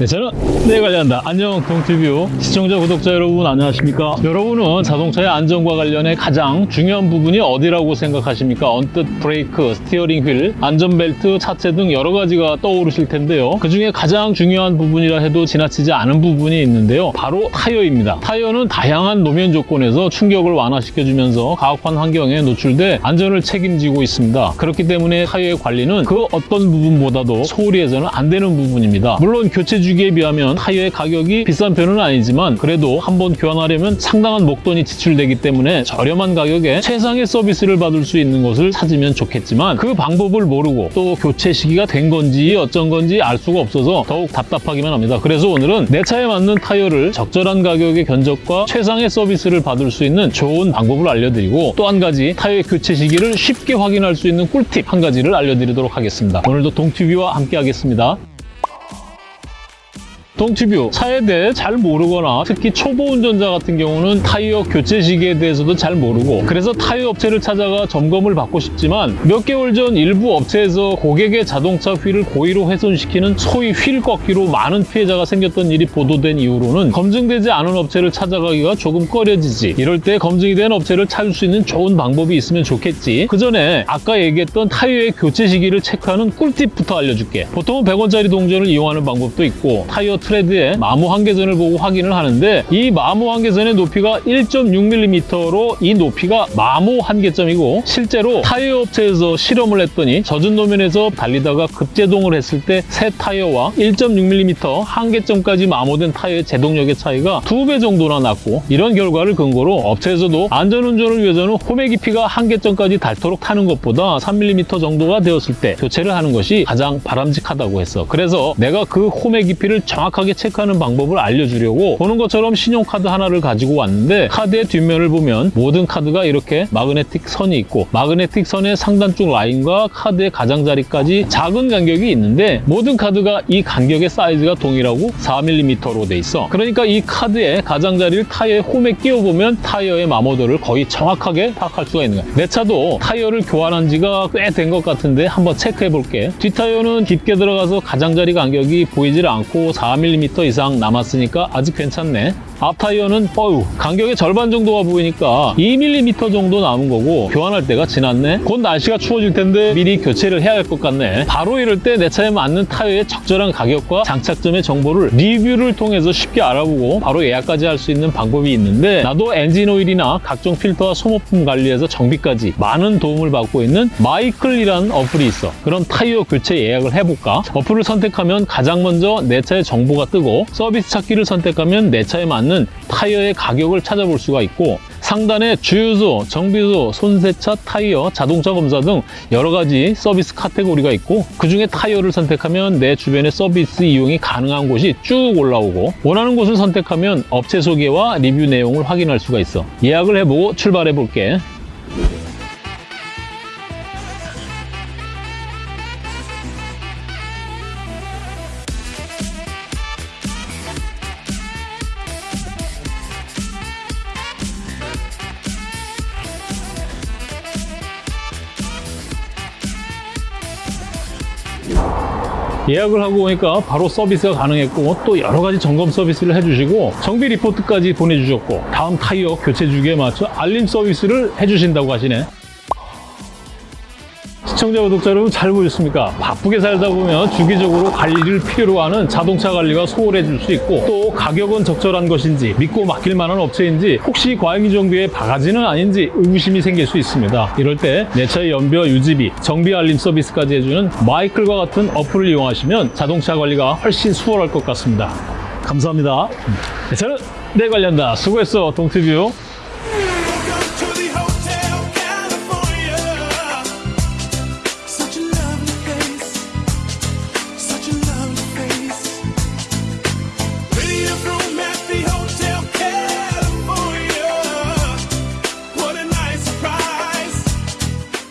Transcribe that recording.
네, 저는 네 관련다. 안녕 동티뷰. 시청자 구독자 여러분 안녕하십니까? 여러분은 자동차의 안전과 관련해 가장 중요한 부분이 어디라고 생각하십니까? 언뜻 브레이크, 스티어링 휠, 안전벨트, 차체 등 여러 가지가 떠오르실 텐데요. 그 중에 가장 중요한 부분이라 해도 지나치지 않은 부분이 있는데요. 바로 타이어입니다. 타이어는 다양한 노면 조건에서 충격을 완화시켜주면서 가혹한 환경에 노출돼 안전을 책임지고 있습니다. 그렇기 때문에 타이어의 관리는 그 어떤 부분보다도 소홀히 해서는 안 되는 부분입니다. 물론 교체 주기에 비하면 타이어의 가격이 비싼 편은 아니지만 그래도 한번 교환하려면 상당한 목돈이 지출되기 때문에 저렴한 가격에 최상의 서비스를 받을 수 있는 곳을 찾으면 좋겠지만 그 방법을 모르고 또 교체 시기가 된 건지 어쩐 건지 알 수가 없어서 더욱 답답하기만 합니다. 그래서 오늘은 내 차에 맞는 타이어를 적절한 가격의 견적과 최상의 서비스를 받을 수 있는 좋은 방법을 알려드리고 또 한 가지 타이어 교체 시기를 쉽게 확인할 수 있는 꿀팁 한 가지를 알려드리도록 하겠습니다. 오늘도 동티뷰와 함께 하겠습니다. 동티뷰. 차에 대해 잘 모르거나 특히 초보 운전자 같은 경우는 타이어 교체 시기에 대해서도 잘 모르고 그래서 타이어 업체를 찾아가 점검을 받고 싶지만 몇 개월 전 일부 업체에서 고객의 자동차 휠을 고의로 훼손시키는 소위 휠 꺾기로 많은 피해자가 생겼던 일이 보도된 이후로는 검증되지 않은 업체를 찾아가기가 조금 꺼려지지. 이럴 때 검증이 된 업체를 찾을 수 있는 좋은 방법이 있으면 좋겠지. 그 전에 아까 얘기했던 타이어의 교체 시기를 체크하는 꿀팁부터 알려줄게. 보통은 100원짜리 동전을 이용하는 방법도 있고 타이어 트레드의 마모 한계선을 보고 확인을 하는데 이 마모 한계선의 높이가 1.6mm로 이 높이가 마모 한계점이고 실제로 타이어 업체에서 실험을 했더니 젖은 노면에서 달리다가 급제동을 했을 때 새 타이어와 1.6mm 한계점까지 마모된 타이어의 제동력의 차이가 두배 정도나 났고 이런 결과를 근거로 업체에서도 안전운전을 위해서는 홈의 깊이가 한계점까지 닳도록 타는 것보다 3mm 정도가 되었을 때 교체를 하는 것이 가장 바람직하다고 했어. 그래서 내가 그 홈의 깊이를 정확 하게 체크하는 방법을 알려주려고 보는 것처럼 신용카드 하나를 가지고 왔는데 카드의 뒷면을 보면 모든 카드가 이렇게 마그네틱 선이 있고 마그네틱 선의 상단 쪽 라인과 카드의 가장자리까지 작은 간격이 있는데 모든 카드가 이 간격의 사이즈가 동일하고 4mm로 돼 있어. 그러니까 이 카드의 가장자리를 타이어의 홈에 끼워보면 타이어의 마모도를 거의 정확하게 파악할 수가 있는 거야. 내 차도 타이어를 교환한 지가 꽤 된 것 같은데 한번 체크해 볼게. 뒷타이어는 깊게 들어가서 가장자리 간격이 보이질 않고 4mm 이상 남았으니까 아직 괜찮네. 앞타이어는 어휴 간격의 절반 정도가 보이니까 2mm 정도 남은 거고 교환할 때가 지났네. 곧 날씨가 추워질 텐데 미리 교체를 해야 할 것 같네. 바로 이럴 때 내 차에 맞는 타이어의 적절한 가격과 장착점의 정보를 리뷰를 통해서 쉽게 알아보고 바로 예약까지 할 수 있는 방법이 있는데 나도 엔진 오일이나 각종 필터와 소모품 관리에서 정비까지 많은 도움을 받고 있는 마이클이라는 어플이 있어. 그럼 타이어 교체 예약을 해볼까? 어플을 선택하면 가장 먼저 내 차의 정보 가 뜨고 서비스 찾기를 선택하면 내 차에 맞는 타이어의 가격을 찾아볼 수가 있고 상단에 주유소, 정비소, 손세차, 타이어, 자동차 검사 등 여러 가지 서비스 카테고리가 있고 그중에 타이어를 선택하면 내 주변의 서비스 이용이 가능한 곳이 쭉 올라오고 원하는 곳을 선택하면 업체 소개와 리뷰 내용을 확인할 수가 있어. 예약을 해보고 출발해 볼게 예약을 하고 오니까 바로 서비스가 가능했고 또 여러 가지 점검 서비스를 해주시고 정비 리포트까지 보내주셨고 다음 타이어 교체 주기에 맞춰 알림 서비스를 해주신다고 하시네 시청자 구독자 여러분 잘 보셨습니까? 바쁘게 살다 보면 주기적으로 관리를 필요로 하는 자동차 관리가 소홀해질 수 있고 또 가격은 적절한 것인지 믿고 맡길 만한 업체인지 혹시 과잉 정비의 바가지는 아닌지 의구심이 생길 수 있습니다. 이럴 때 내 차의 연비와 유지비, 정비 알림 서비스까지 해주는 마이클과 같은 어플을 이용하시면 자동차 관리가 훨씬 수월할 것 같습니다. 감사합니다. 네, 저는 내 관련다. 수고했어, 동티뷰.